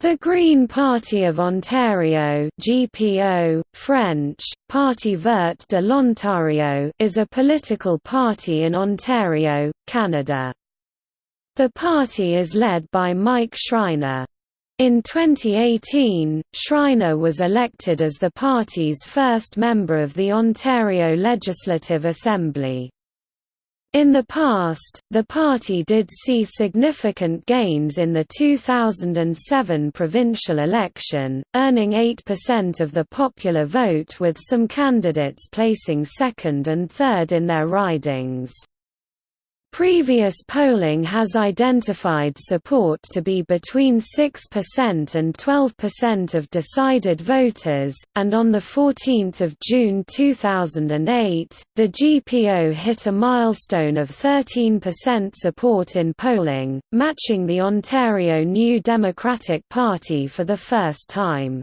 The Green Party of Ontario GPO, French, Parti vert de l'Ontario is a political party in Ontario, Canada. The party is led by Mike Schreiner. In 2018, Schreiner was elected as the party's first member of the Ontario Legislative Assembly. In the past, the party did see significant gains in the 2007 provincial election, earning 8% of the popular vote with some candidates placing second and third in their ridings. Previous polling has identified support to be between 6% and 12% of decided voters, and on 14 June 2008, the GPO hit a milestone of 13% support in polling, matching the Ontario New Democratic Party for the first time.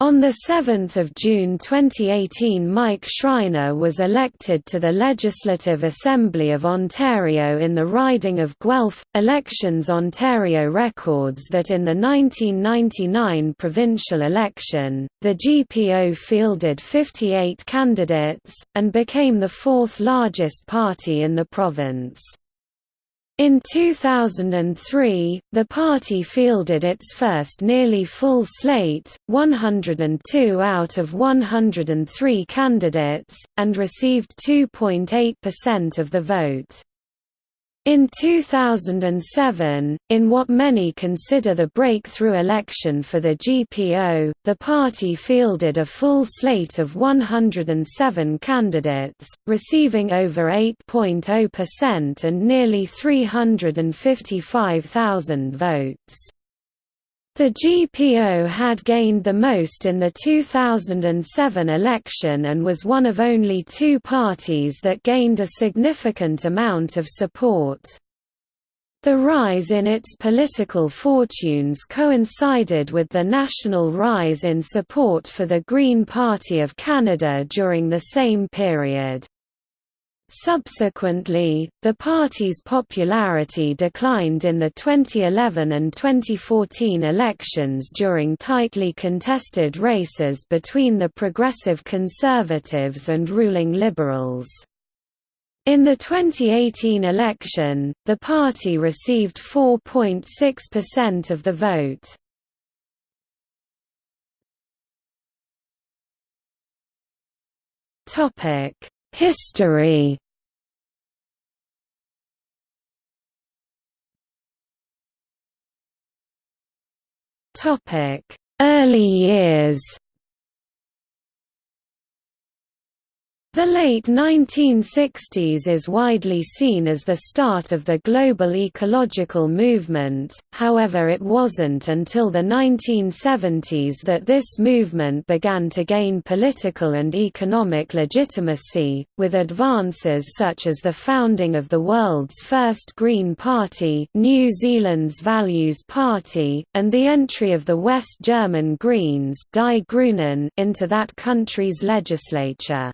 On 7 June 2018 Mike Schreiner was elected to the Legislative Assembly of Ontario in the riding of Guelph. Elections Ontario records that in the 1999 provincial election, the GPO fielded 58 candidates, and became the fourth largest party in the province. In 2003, the party fielded its first nearly full slate, 102 out of 103 candidates, and received 2.8% of the vote. In 2007, in what many consider the breakthrough election for the GPO, the party fielded a full slate of 107 candidates, receiving over 8.0% and nearly 355,000 votes. The GPO had gained the most in the 2007 election and was one of only two parties that gained a significant amount of support. The rise in its political fortunes coincided with the national rise in support for the Green Party of Canada during the same period. Subsequently, the party's popularity declined in the 2011 and 2014 elections during tightly contested races between the Progressive Conservatives and ruling Liberals. In the 2018 election, the party received 4.6% of the vote. Topic History. Early years The late 1960s is widely seen as the start of the global ecological movement, however it wasn't until the 1970s that this movement began to gain political and economic legitimacy, with advances such as the founding of the world's first Green Party New Zealand's Values Party, and the entry of the West German Greens into that country's legislature.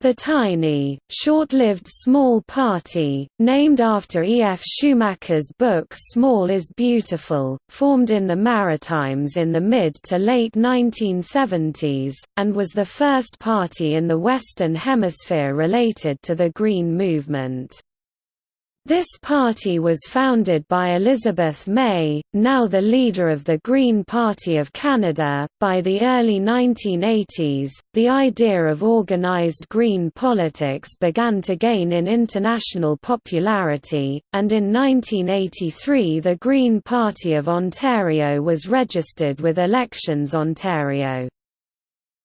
The tiny, short-lived small party, named after E. F. Schumacher's book Small is Beautiful, formed in the Maritimes in the mid to late 1970s, and was the first party in the Western Hemisphere related to the Green Movement. This party was founded by Elizabeth May, now the leader of the Green Party of Canada. By the early 1980s, the idea of organized green politics began to gain in international popularity, and in 1983 the Green Party of Ontario was registered with Elections Ontario.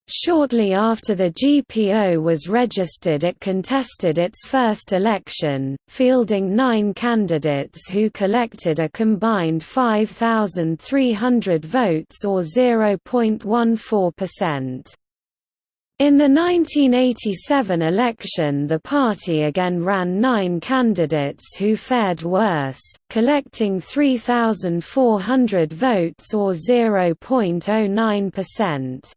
Shortly after the GPO was registered it contested its first election, fielding nine candidates who collected a combined 5,300 votes or 0.14%. In the 1987 election the party again ran nine candidates who fared worse, collecting 3,400 votes or 0.09%.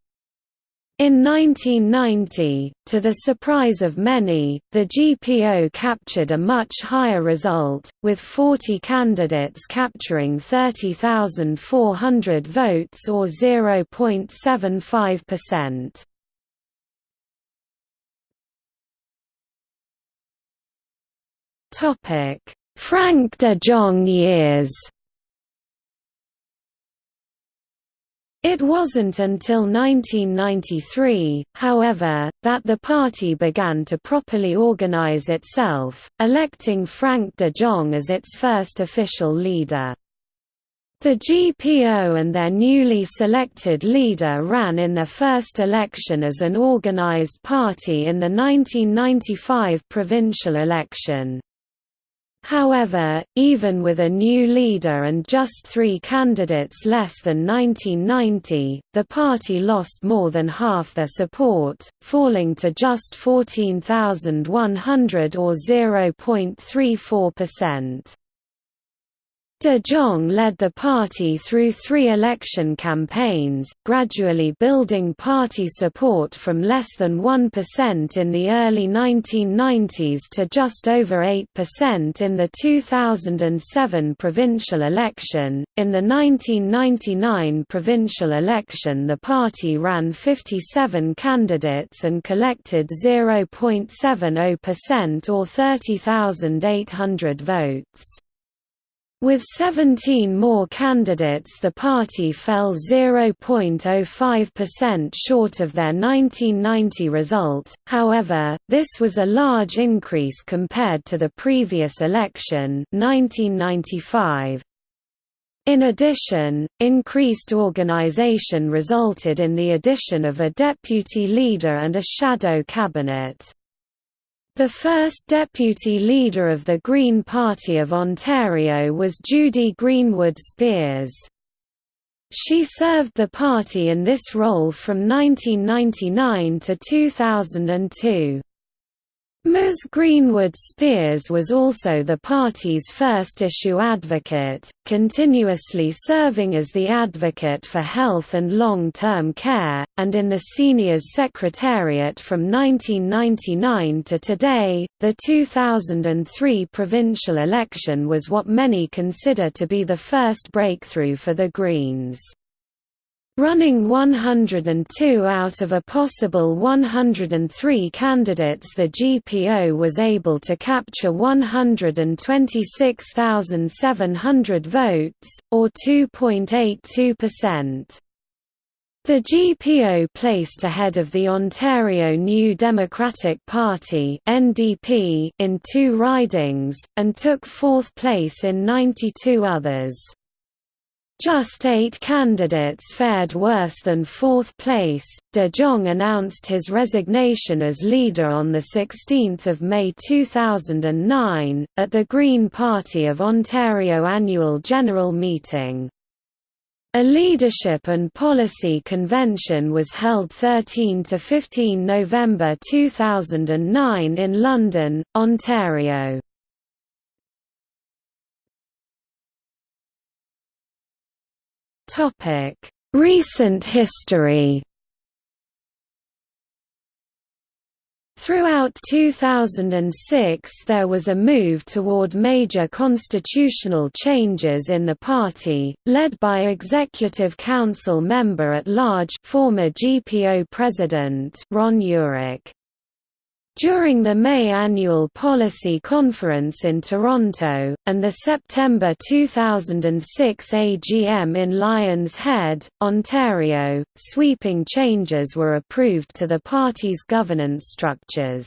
In 1990, to the surprise of many, the GPO captured a much higher result, with 40 candidates capturing 30,400 votes or 0.75%. Frank de Jong years It wasn't until 1993, however, that the party began to properly organize itself, electing Frank de Jong as its first official leader. The GPO and their newly selected leader ran in their first election as an organized party in the 1995 provincial election. However, even with a new leader and just three candidates less than 1990, the party lost more than half their support, falling to just 14,100 or 0.34%. De Jong led the party through three election campaigns, gradually building party support from less than 1% in the early 1990s to just over 8% in the 2007 provincial election. In the 1999 provincial election, the party ran 57 candidates and collected 0.70% or 30,800 votes. With 17 more candidates the party fell 0.05% short of their 1990 result, however, this was a large increase compared to the previous election 1995. In addition, increased organization resulted in the addition of a deputy leader and a shadow cabinet. The first deputy leader of the Green Party of Ontario was Judy Greenwood Speers. She served the party in this role from 1999 to 2002. Ms. Greenwood Speers was also the party's first issue advocate, continuously serving as the advocate for health and long-term care, and in the seniors secretariat from 1999 to today. The 2003 provincial election was what many consider to be the first breakthrough for the Greens. Running 102 out of a possible 103 candidates the GPO was able to capture 126,700 votes, or 2.82%. The GPO placed ahead of the Ontario New Democratic Party (NDP) in two ridings, and took fourth place in 92 others. Just eight candidates fared worse than fourth place. De Jong announced his resignation as leader on 16 May 2009, at the Green Party of Ontario annual general meeting. A leadership and policy convention was held 13 to 15 November 2009 in London, Ontario. Recent history. Throughout 2006 there was a move toward major constitutional changes in the party, led by Executive Council member-at-large former GPO president Ron Yurick. During the May annual policy conference in Toronto, and the September 2006 AGM in Lions Head, Ontario, sweeping changes were approved to the party's governance structures.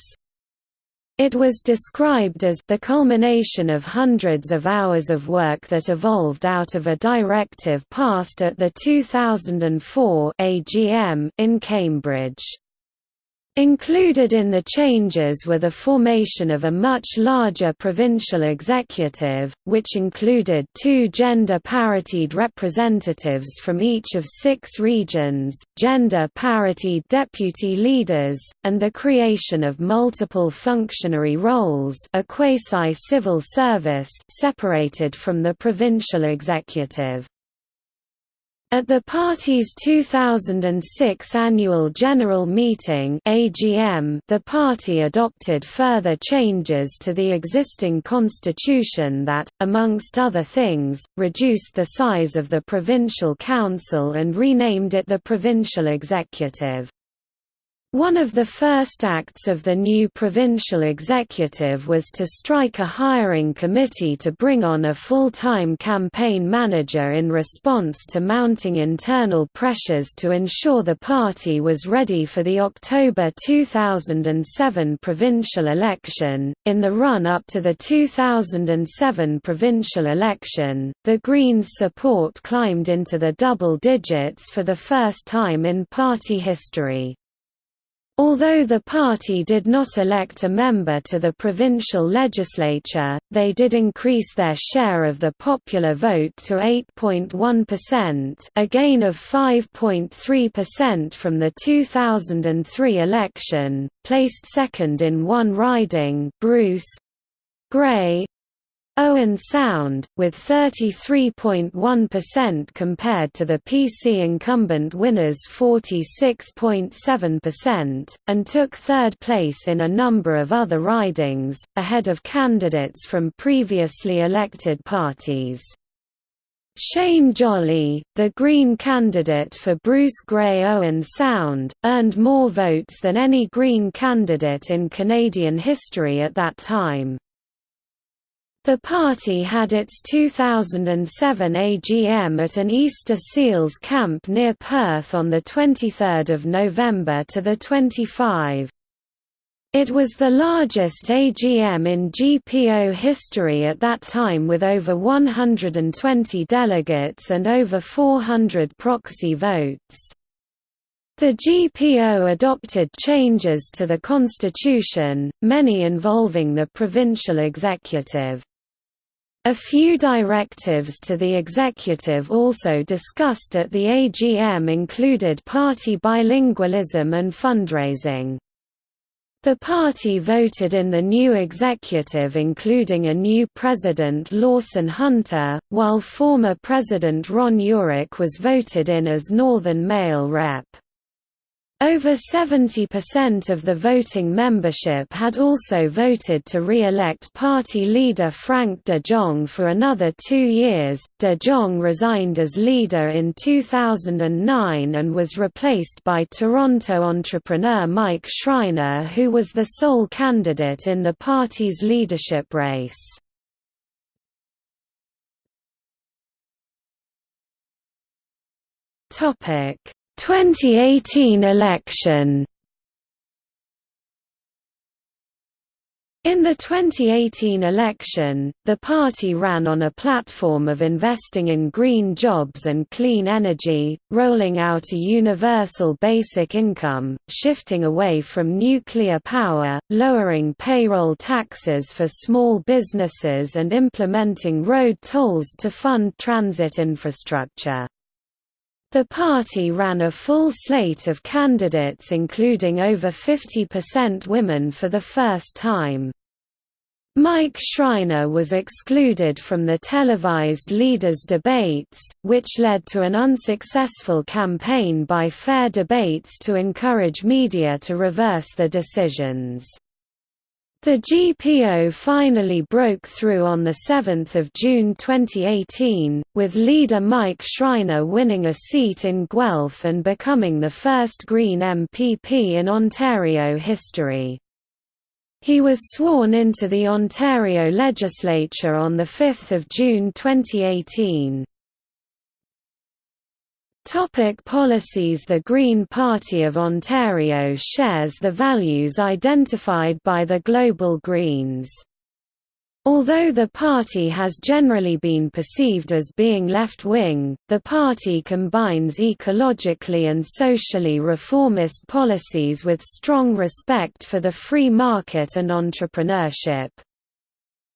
It was described as the culmination of hundreds of hours of work that evolved out of a directive passed at the 2004 AGM in Cambridge. Included in the changes were the formation of a much larger provincial executive, which included two gender-paritied representatives from each of six regions, gender-paritied deputy leaders, and the creation of multiple functionary roles a quasi-civil service separated from the provincial executive. At the party's 2006 annual general meeting (AGM), the party adopted further changes to the existing constitution that, amongst other things, reduced the size of the provincial council and renamed it the provincial executive. One of the first acts of the new provincial executive was to strike a hiring committee to bring on a full-time campaign manager in response to mounting internal pressures to ensure the party was ready for the October 2007 provincial election. In the run-up to the 2007 provincial election, the Greens' support climbed into the double digits for the first time in party history. Although the party did not elect a member to the provincial legislature, they did increase their share of the popular vote to 8.1%, a gain of 5.3% from the 2003 election, placed second in one riding Bruce Grey, Owen Sound, with 33.1% compared to the PC incumbent winners' 46.7%, and took third place in a number of other ridings, ahead of candidates from previously elected parties. Shane Jolley, the Green candidate for Bruce Grey Owen Sound, earned more votes than any Green candidate in Canadian history at that time. The party had its 2007 AGM at an Easter Seals camp near Perth on 23 November to 25. It was the largest AGM in GPO history at that time with over 120 delegates and over 400 proxy votes. The GPO adopted changes to the constitution, many involving the provincial executive. A few directives to the executive also discussed at the AGM included party bilingualism and fundraising. The party voted in the new executive including a new president Lawson Hunter, while former president Ron Yurick was voted in as Northern male rep. Over 70% of the voting membership had also voted to re-elect party leader Frank de Jong for another two years. De Jong resigned as leader in 2009 and was replaced by Toronto entrepreneur Mike Schreiner who was the sole candidate in the party's leadership race. Topic 2018 election In the 2018 election, the party ran on a platform of investing in green jobs and clean energy, rolling out a universal basic income, shifting away from nuclear power, lowering payroll taxes for small businesses and implementing road tolls to fund transit infrastructure. The party ran a full slate of candidates including over 50% women for the first time. Mike Schreiner was excluded from the televised leaders' debates, which led to an unsuccessful campaign by Fair Debates to encourage media to reverse the decisions. The GPO finally broke through on 7 June 2018, with leader Mike Schreiner winning a seat in Guelph and becoming the first Green MPP in Ontario history. He was sworn into the Ontario legislature on 5 June 2018. Topic policies The Green Party of Ontario shares the values identified by the Global Greens. Although the party has generally been perceived as being left-wing, the party combines ecologically and socially reformist policies with strong respect for the free market and entrepreneurship.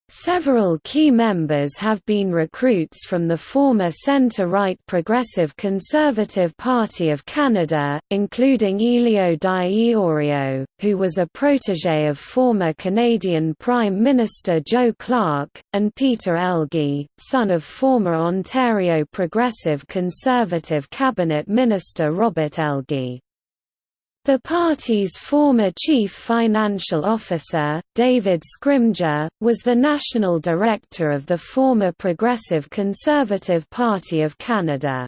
Several key members have been recruits from the former centre-right Progressive Conservative Party of Canada, including Elio Di Iorio, who was a protégé of former Canadian Prime Minister Joe Clark, and Peter Elgie, son of former Ontario Progressive Conservative Cabinet Minister Robert Elgie. The party's former chief financial officer, David Scrimgeour, was the national director of the former Progressive Conservative Party of Canada.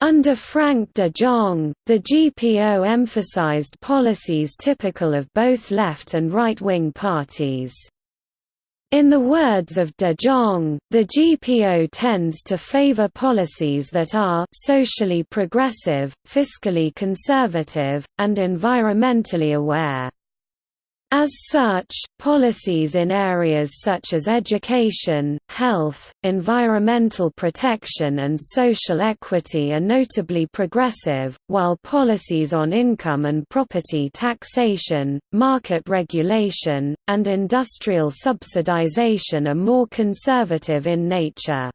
Under Frank de Jong, the GPO emphasized policies typical of both left and right-wing parties. In the words of de Jong, the GPO tends to favor policies that are socially progressive, fiscally conservative, and environmentally aware. As such, policies in areas such as education, health, environmental protection and social equity are notably progressive, while policies on income and property taxation, market regulation, and industrial subsidization are more conservative in nature.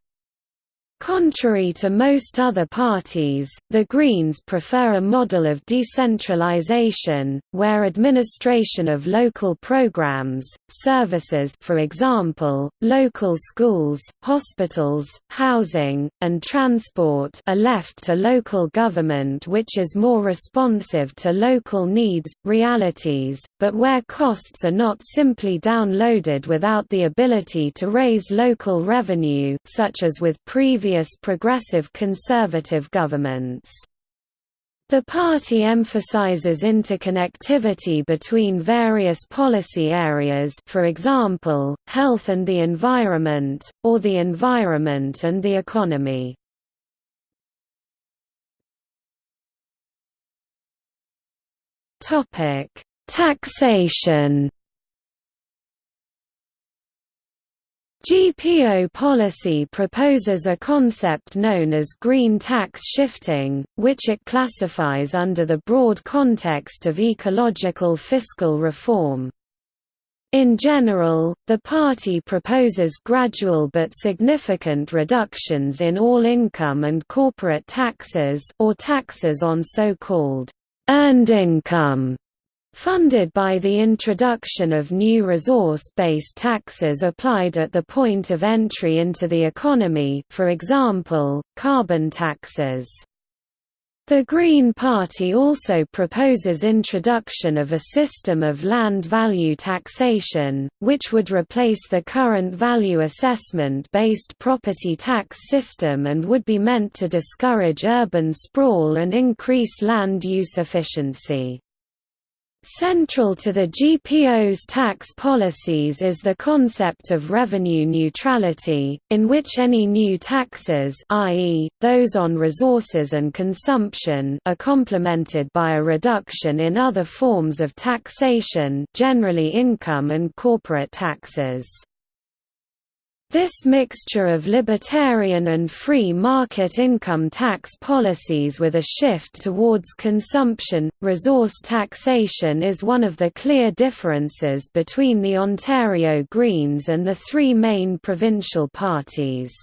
Contrary to most other parties, the Greens prefer a model of decentralization, where administration of local programs, services for example, local schools, hospitals, housing, and transport are left to local government which is more responsive to local needs, realities, but where costs are not simply downloaded without the ability to raise local revenue such as with previous previous progressive conservative governments. The party emphasizes interconnectivity between various policy areas for example, health and the environment, or the environment and the economy. Taxation GPO policy proposes a concept known as green tax shifting, which it classifies under the broad context of ecological fiscal reform. In general, the party proposes gradual but significant reductions in all income and corporate taxes or taxes on so-called earned income funded by the introduction of new resource-based taxes applied at the point of entry into the economy for example, carbon taxes. The Green Party also proposes introduction of a system of land value taxation, which would replace the current value assessment-based property tax system and would be meant to discourage urban sprawl and increase land use efficiency. Central to the GPO's tax policies is the concept of revenue neutrality, in which any new taxes i.e., those on resources and consumption are complemented by a reduction in other forms of taxation generally income and corporate taxes. This mixture of libertarian and free market income tax policies with a shift towards consumption, resource taxation is one of the clear differences between the Ontario Greens and the three main provincial parties.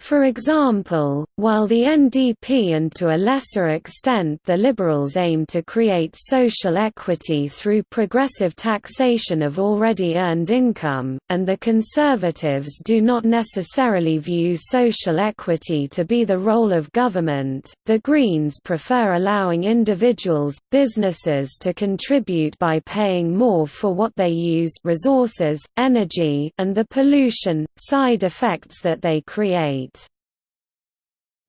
For example, while the NDP and to a lesser extent the Liberals aim to create social equity through progressive taxation of already earned income, and the Conservatives do not necessarily view social equity to be the role of government, the Greens prefer allowing individuals, businesses to contribute by paying more for what they use resources, energy, and the pollution, side effects that they create.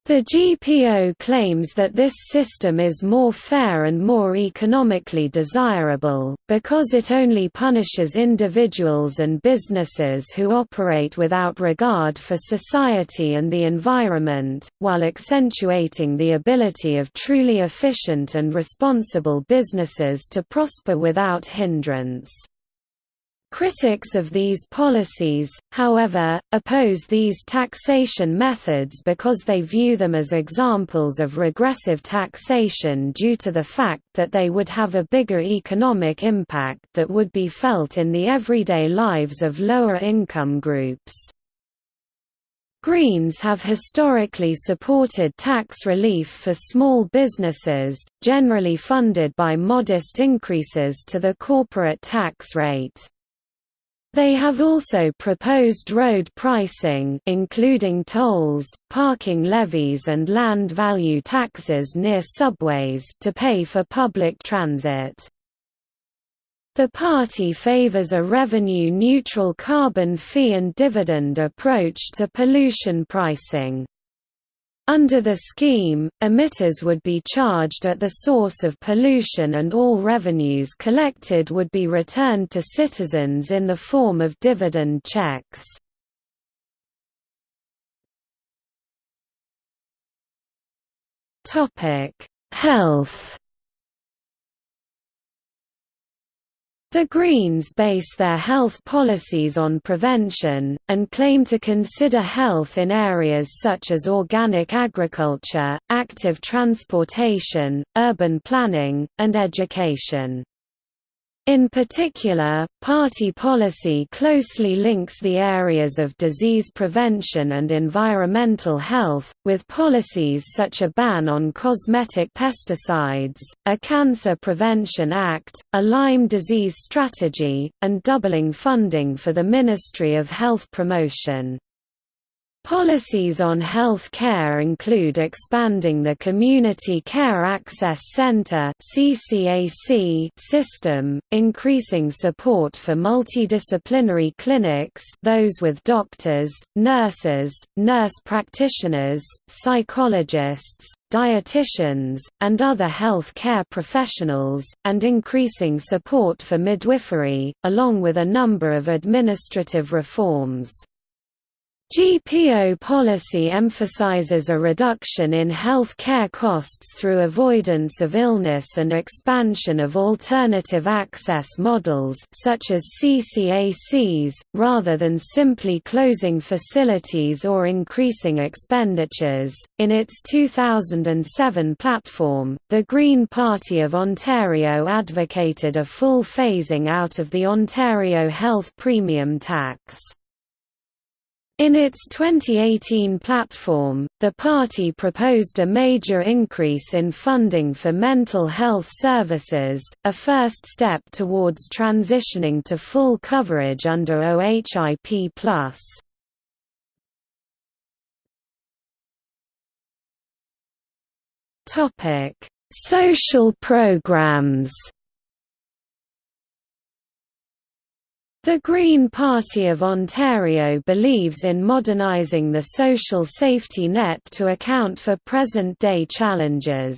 The GPO claims that this system is more fair and more economically desirable, because it only punishes individuals and businesses who operate without regard for society and the environment, while accentuating the ability of truly efficient and responsible businesses to prosper without hindrance. Critics of these policies, however, oppose these taxation methods because they view them as examples of regressive taxation due to the fact that they would have a bigger economic impact that would be felt in the everyday lives of lower income groups. Greens have historically supported tax relief for small businesses, generally funded by modest increases to the corporate tax rate. They have also proposed road pricing including tolls, parking levies and land value taxes near subways to pay for public transit. The party favors a revenue-neutral carbon fee and dividend approach to pollution pricing. Under the scheme, emitters would be charged at the source of pollution and all revenues collected would be returned to citizens in the form of dividend checks. Health The Greens base their health policies on prevention, and claim to consider health in areas such as organic agriculture, active transportation, urban planning, and education. In particular, party policy closely links the areas of disease prevention and environmental health, with policies such as a ban on cosmetic pesticides, a Cancer Prevention Act, a Lyme disease strategy, and doubling funding for the Ministry of Health Promotion. Policies on health care include expanding the Community Care Access Center system, increasing support for multidisciplinary clinics those with doctors, nurses, nurse practitioners, psychologists, dietitians, and other health care professionals, and increasing support for midwifery, along with a number of administrative reforms. GPO policy emphasizes a reduction in health care costs through avoidance of illness and expansion of alternative access models such as CCACs, rather than simply closing facilities or increasing expenditures. In its 2007 platform, the Green Party of Ontario advocated a full phasing out of the Ontario Health Premium Tax. In its 2018 platform, the party proposed a major increase in funding for mental health services, a first step towards transitioning to full coverage under OHIP+. Social programs The Green Party of Ontario believes in modernising the social safety net to account for present-day challenges.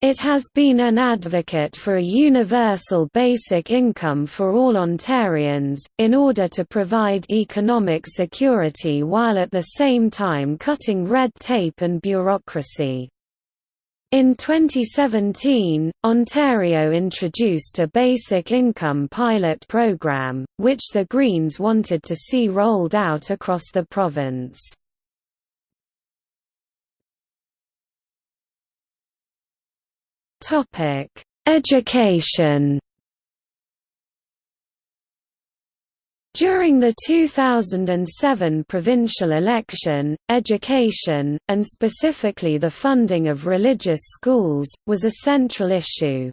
It has been an advocate for a universal basic income for all Ontarians, in order to provide economic security while at the same time cutting red tape and bureaucracy. In 2017, Ontario introduced a basic income pilot program, which the Greens wanted to see rolled out across the province. Education During the 2007 provincial election, education, and specifically the funding of religious schools, was a central issue.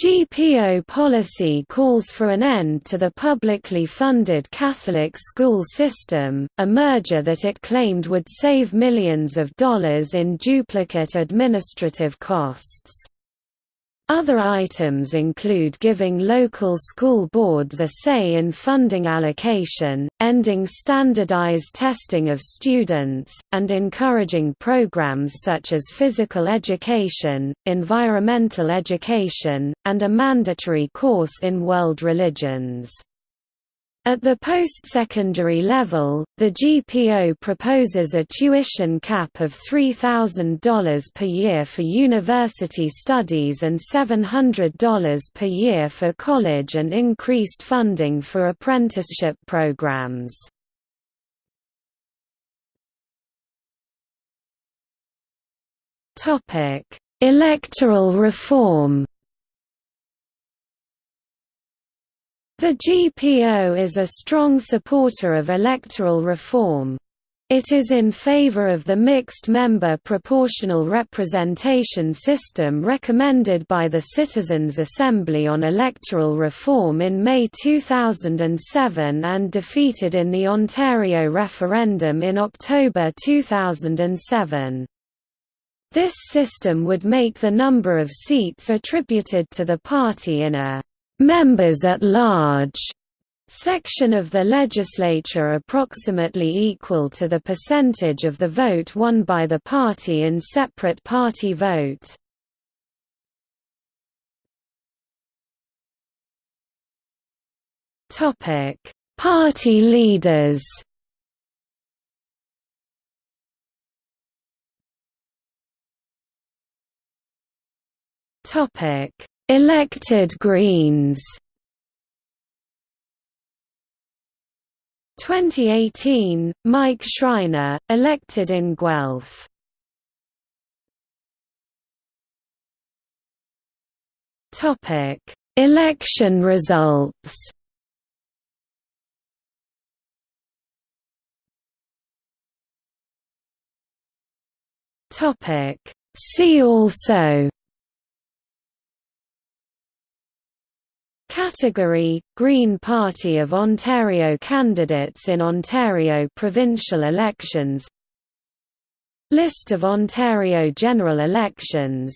GPO policy calls for an end to the publicly funded Catholic school system, a merger that it claimed would save millions of dollars in duplicate administrative costs. Other items include giving local school boards a say in funding allocation, ending standardized testing of students, and encouraging programs such as physical education, environmental education, and a mandatory course in world religions. At the post-secondary level, the GPO proposes a tuition cap of $3,000 per year for university studies and $700 per year for college and increased funding for apprenticeship programs. Electoral reform The GPO is a strong supporter of electoral reform. It is in favor of the mixed-member proportional representation system recommended by the Citizens' Assembly on Electoral Reform in May 2007 and defeated in the Ontario referendum in October 2007. This system would make the number of seats attributed to the party in a members at large section of the legislature approximately equal to the percentage of the vote won by the party in separate party vote. Party leaders. Topic: Elected Greens 2018, Mike Schreiner, elected in Guelph. Topic: Election results. Topic: See also Category – Green Party of Ontario candidates in Ontario provincial elections List of Ontario general elections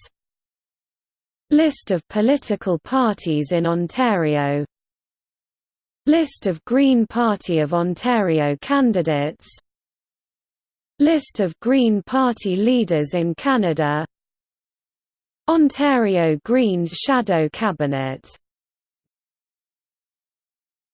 List of political parties in Ontario List of Green Party of Ontario candidates List of Green Party leaders in Canada Ontario Greens Shadow Cabinet